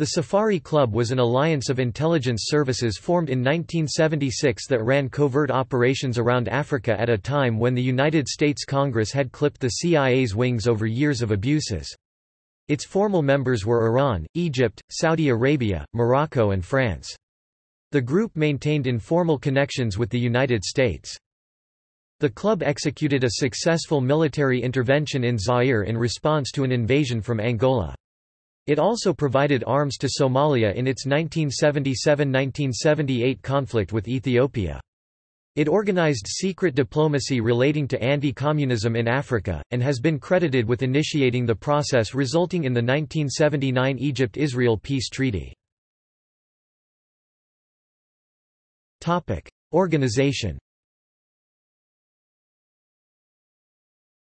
The Safari Club was an alliance of intelligence services formed in 1976 that ran covert operations around Africa at a time when the United States Congress had clipped the CIA's wings over years of abuses. Its formal members were Iran, Egypt, Saudi Arabia, Morocco and France. The group maintained informal connections with the United States. The club executed a successful military intervention in Zaire in response to an invasion from Angola. It also provided arms to Somalia in its 1977–1978 conflict with Ethiopia. It organized secret diplomacy relating to anti-communism in Africa, and has been credited with initiating the process resulting in the 1979 Egypt-Israel peace treaty. Organization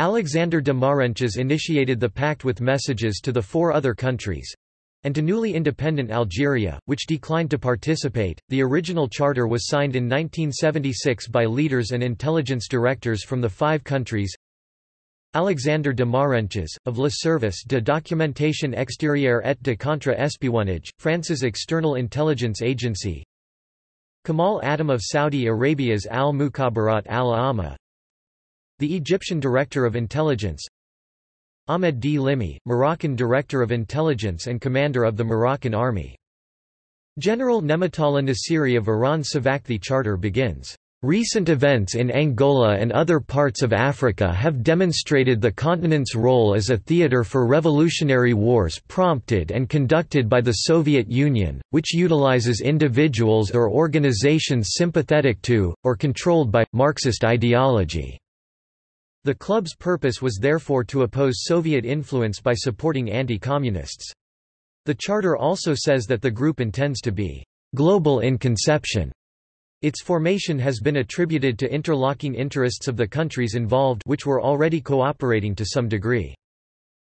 Alexander de Marenches initiated the pact with messages to the four other countries and to newly independent Algeria, which declined to participate. The original charter was signed in 1976 by leaders and intelligence directors from the five countries. Alexander de Marenches, of Le Service de Documentation Extérieure et de Contre-Espionnage, France's external intelligence agency. Kamal Adham of Saudi Arabia's Al-Mukhabarat al-Amma, the Egyptian Director of Intelligence Ahmed Dlimi, Moroccan Director of Intelligence and Commander of the Moroccan Army. General Nematollah Nasiri of Iran SAVAK the Charter begins. Recent events in Angola and other parts of Africa have demonstrated the continent's role as a theater for revolutionary wars prompted and conducted by the Soviet Union, which utilizes individuals or organizations sympathetic to, or controlled by, Marxist ideology. The club's purpose was therefore to oppose Soviet influence by supporting anti-communists. The charter also says that the group intends to be global in conception. Its formation has been attributed to interlocking interests of the countries involved which were already cooperating to some degree.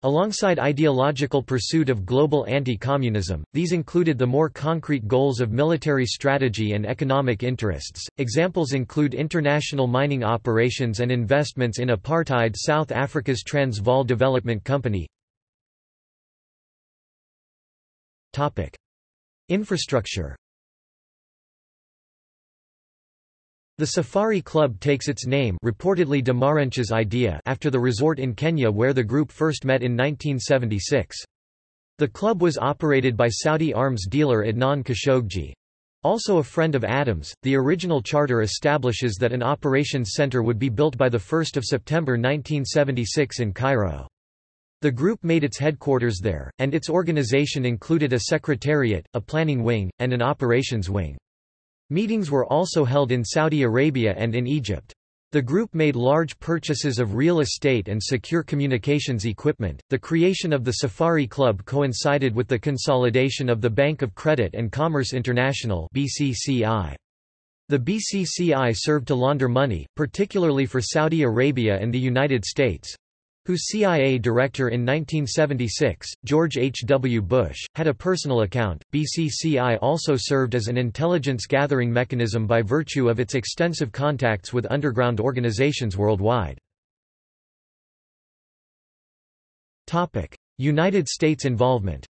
Alongside ideological pursuit of global anti-communism, these included the more concrete goals of military strategy and economic interests. Examples include international mining operations and investments in apartheid South Africa's Transvaal Development Company. Topic: Infrastructure The Safari Club takes its name reportedly de Marenches' idea after the resort in Kenya where the group first met in 1976. The club was operated by Saudi arms dealer Adnan Khashoggi. Also a friend of Adham's, the original charter establishes that an operations center would be built by 1 September 1976 in Cairo. The group made its headquarters there, and its organization included a secretariat, a planning wing, and an operations wing. Meetings were also held in Saudi Arabia and in Egypt. The group made large purchases of real estate and secure communications equipment. The creation of the Safari Club coincided with the consolidation of the Bank of Credit and Commerce International (BCCI). The BCCI served to launder money, particularly for Saudi Arabia and the United States, whose CIA director in 1976, George H. W. Bush, had a personal account. BCCI also served as an intelligence gathering mechanism by virtue of its extensive contacts with underground organizations worldwide. United States involvement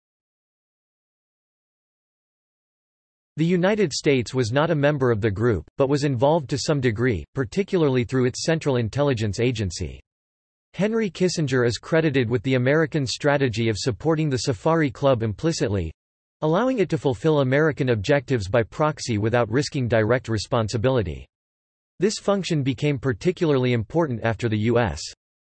The United States was not a member of the group, but was involved to some degree, particularly through its Central Intelligence Agency. Henry Kissinger is credited with the American strategy of supporting the Safari Club implicitly—allowing it to fulfill American objectives by proxy without risking direct responsibility. This function became particularly important after the U.S.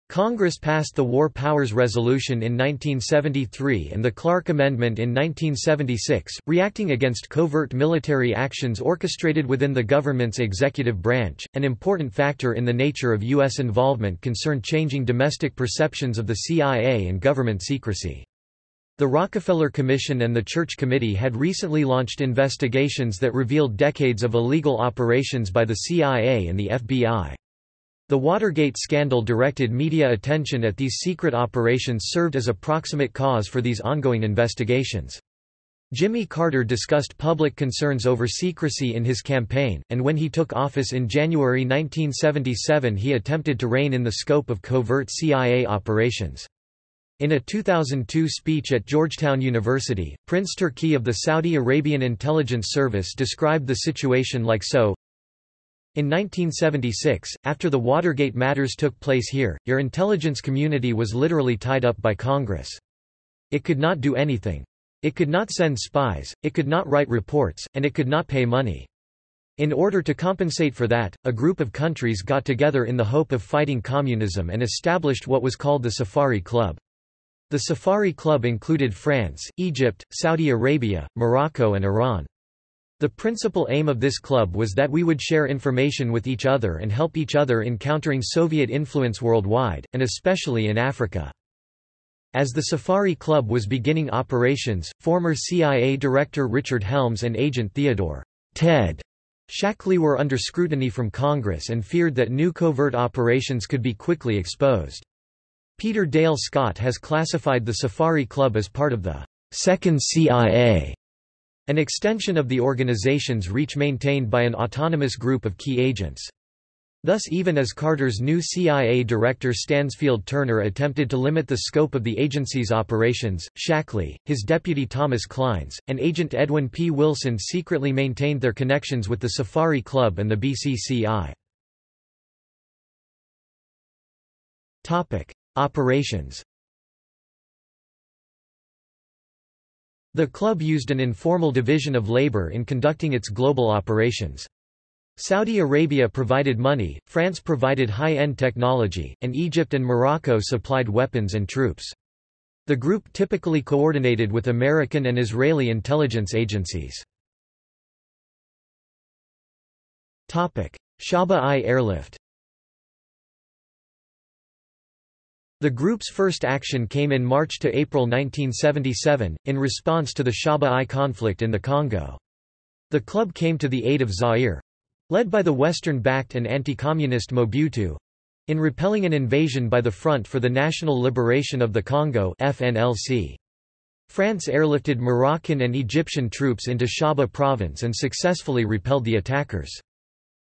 Congress passed the War Powers Resolution in 1973 and the Clark Amendment in 1976, reacting against covert military actions orchestrated within the government's executive branch. An important factor in the nature of U.S. involvement concerned changing domestic perceptions of the CIA and government secrecy. The Rockefeller Commission and the Church Committee had recently launched investigations that revealed decades of illegal operations by the CIA and the FBI. The Watergate scandal directed media attention at these secret operations served as a proximate cause for these ongoing investigations. Jimmy Carter discussed public concerns over secrecy in his campaign, and when he took office in January 1977 he attempted to rein in the scope of covert CIA operations. In a 2002 speech at Georgetown University, Prince Turki of the Saudi Arabian Intelligence Service described the situation like so, in 1976, after the Watergate matters took place here, your intelligence community was literally tied up by Congress. It could not do anything. It could not send spies, it could not write reports, and it could not pay money. In order to compensate for that, a group of countries got together in the hope of fighting communism and established what was called the Safari Club. The Safari Club included France, Egypt, Saudi Arabia, Morocco and Iran. The principal aim of this club was that we would share information with each other and help each other in countering Soviet influence worldwide, and especially in Africa. As the Safari Club was beginning operations, former CIA Director Richard Helms and agent Theodore Ted Shackley were under scrutiny from Congress and feared that new covert operations could be quickly exposed. Peter Dale Scott has classified the Safari Club as part of the Second CIA, an extension of the organization's reach maintained by an autonomous group of key agents. Thus even as Carter's new CIA director Stansfield Turner attempted to limit the scope of the agency's operations, Shackley, his deputy Thomas Clines, and agent Edwin P. Wilson secretly maintained their connections with the Safari Club and the BCCI. Operations The club used an informal division of labor in conducting its global operations. Saudi Arabia provided money, France provided high-end technology, and Egypt and Morocco supplied weapons and troops. The group typically coordinated with American and Israeli intelligence agencies. Shaba-i airlift The group's first action came in March to April 1977, in response to the Shaba-i conflict in the Congo. The club came to the aid of Zaire—led by the Western-backed and anti-communist Mobutu—in repelling an invasion by the Front for the National Liberation of the Congo FNLC. France airlifted Moroccan and Egyptian troops into Shaba province and successfully repelled the attackers.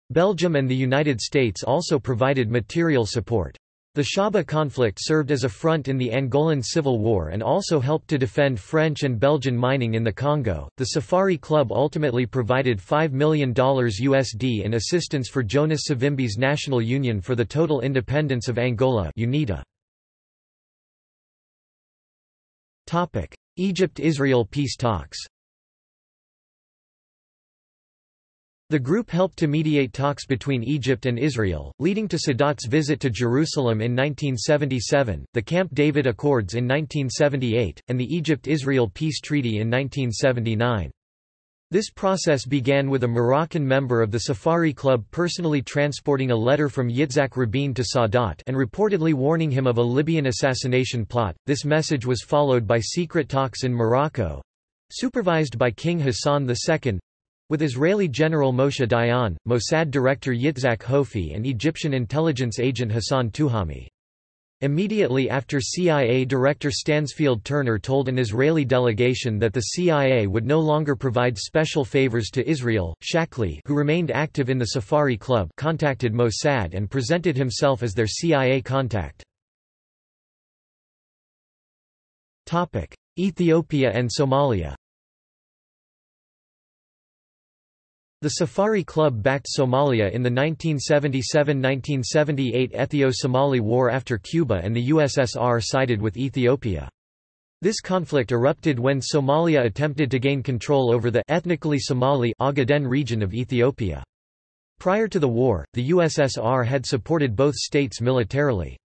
Belgium and the United States also provided material support. The Shaba conflict served as a front in the Angolan Civil War and also helped to defend French and Belgian mining in the Congo. The Safari Club ultimately provided $5 million USD in assistance for Jonas Savimbi's National Union for the Total Independence of Angola UNITA. Egypt-Israel peace talks The group helped to mediate talks between Egypt and Israel, leading to Sadat's visit to Jerusalem in 1977, the Camp David Accords in 1978, and the Egypt-Israel Peace Treaty in 1979. This process began with a Moroccan member of the Safari Club personally transporting a letter from Yitzhak Rabin to Sadat and reportedly warning him of a Libyan assassination plot. This message was followed by secret talks in Morocco supervised by King Hassan II with Israeli General Moshe Dayan, Mossad director Yitzhak Hofi and Egyptian intelligence agent Hassan Tuhami. Immediately after CIA Director Stansfield Turner told an Israeli delegation that the CIA would no longer provide special favors to Israel, Shackley who remained active in the Safari Club contacted Mossad and presented himself as their CIA contact. Ethiopia and Somalia The Safari Club backed Somalia in the 1977–1978 Ethio-Somali War after Cuba and the USSR sided with Ethiopia. This conflict erupted when Somalia attempted to gain control over the ethnically Somali Ogaden region of Ethiopia. Prior to the war, the USSR had supported both states militarily.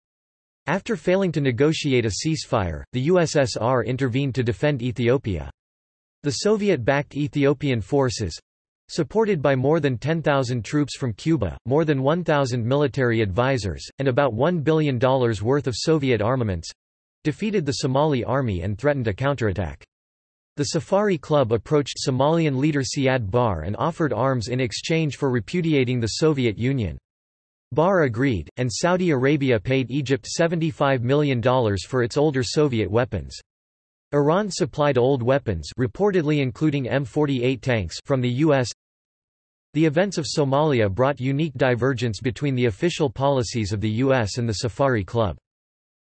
After failing to negotiate a ceasefire, the USSR intervened to defend Ethiopia. The Soviet-backed Ethiopian forces, Supported by more than 10,000 troops from Cuba, more than 1,000 military advisors, and about $1 billion worth of Soviet armaments—defeated the Somali army and threatened a counterattack. The Safari Club approached Somalian leader Siad Barre and offered arms in exchange for repudiating the Soviet Union. Barre agreed, and Saudi Arabia paid Egypt $75 million for its older Soviet weapons. Iran supplied old weapons reportedly including M48 tanks from the U.S. The events of Somalia brought unique divergence between the official policies of the U.S. and the Safari Club.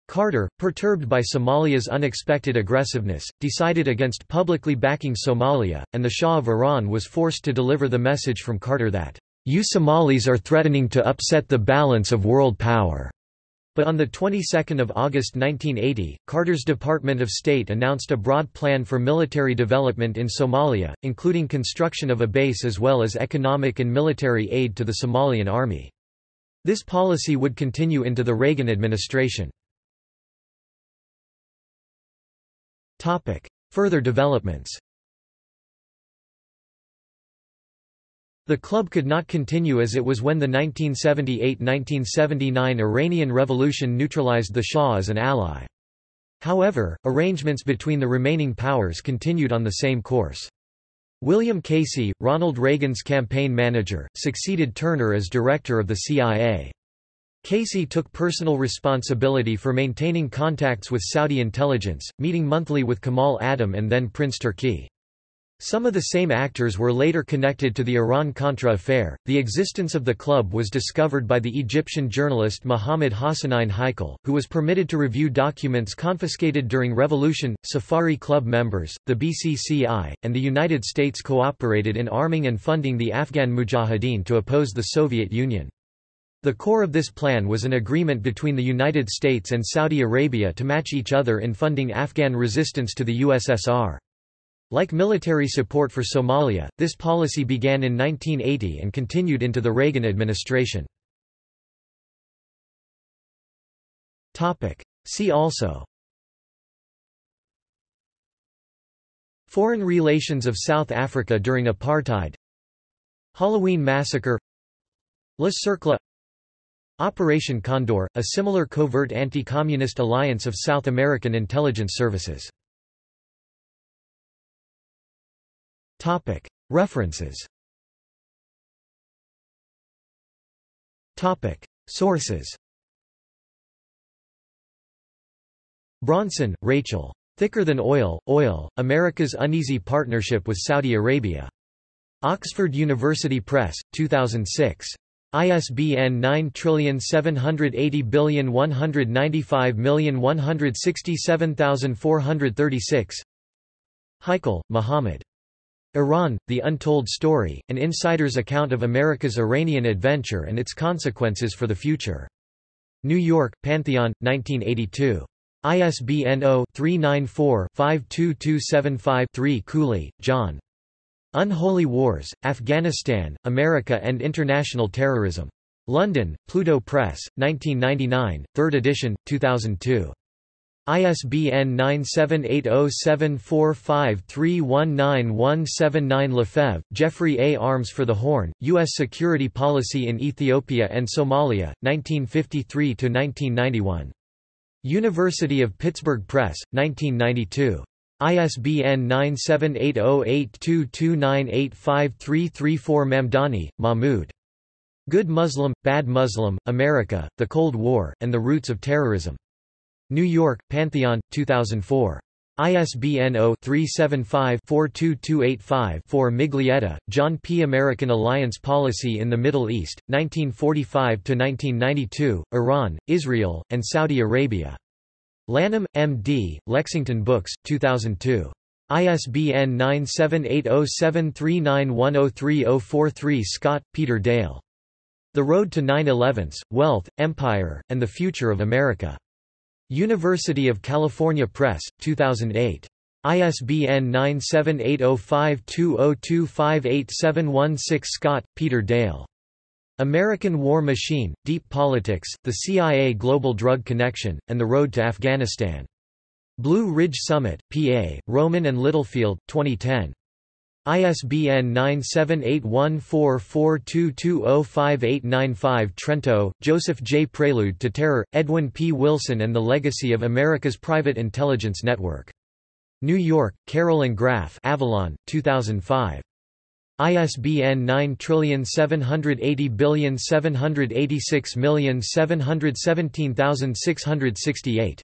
Carter, perturbed by Somalia's unexpected aggressiveness, decided against publicly backing Somalia, and the Shah of Iran was forced to deliver the message from Carter that, "...you Somalis are threatening to upset the balance of world power." But on the 22nd of August 1980, Carter's Department of State announced a broad plan for military development in Somalia, including construction of a base as well as economic and military aid to the Somalian army. This policy would continue into the Reagan administration. Further developments The club could not continue as it was when the 1978–1979 Iranian Revolution neutralized the Shah as an ally. However, arrangements between the remaining powers continued on the same course. William Casey, Ronald Reagan's campaign manager, succeeded Turner as director of the CIA. Casey took personal responsibility for maintaining contacts with Saudi intelligence, meeting monthly with Kamal Adham and then Prince Turki. Some of the same actors were later connected to the Iran-Contra affair. The existence of the club was discovered by the Egyptian journalist Muhammad Hassanein Haikal, who was permitted to review documents confiscated during revolution. Safari Club members, the BCCI, and the United States cooperated in arming and funding the Afghan Mujahideen to oppose the Soviet Union. The core of this plan was an agreement between the United States and Saudi Arabia to match each other in funding Afghan resistance to the USSR. Like military support for Somalia, this policy began in 1980 and continued into the Reagan administration. See also Foreign relations of South Africa during apartheid Halloween massacre Le Cercle Operation Condor, a similar covert anti-communist alliance of South American intelligence services. References Sources Bronson, Rachel. Thicker Than Oil, Oil, America's Uneasy Partnership with Saudi Arabia. Oxford University Press, 2006. ISBN 9780195167436 Haikal, Muhammad. Iran, The Untold Story, An Insider's Account of America's Iranian Adventure and Its Consequences for the Future. New York, Pantheon, 1982. ISBN 0-394-52275-3 Cooley, John. Unholy Wars, Afghanistan, America and International Terrorism. London, Pluto Press, 1999, 3rd edition, 2002. ISBN 9780745319179 Lefebvre, Jeffrey A. Arms for the Horn, U.S. Security Policy in Ethiopia and Somalia, 1953–1991. University of Pittsburgh Press, 1992. ISBN 9780822985334 Mamdani, Mahmoud. Good Muslim, Bad Muslim, America, The Cold War, and the Roots of Terrorism. New York, Pantheon, 2004. ISBN 0-375-42285-4 Miglietta, John P. American Alliance Policy in the Middle East, 1945–1992, Iran, Israel, and Saudi Arabia. Lanham, M.D., Lexington Books, 2002. ISBN 9780739103043 Scott, Peter Dale. The Road to 9-11s, Wealth, Empire, and the Future of America. University of California Press, 2008. ISBN 9780520258716 Scott, Peter Dale. American War Machine, Deep Politics, The CIA Global Drug Connection, and the Road to Afghanistan. Blue Ridge Summit, PA, Rowman and Littlefield, 2010. ISBN 9781442205895 Trento, Joseph J. Prelude to Terror, Edwin P. Wilson and the Legacy of America's Private Intelligence Network. New York, Carroll and Graf Avalon, 2005. ISBN 97807867176176668.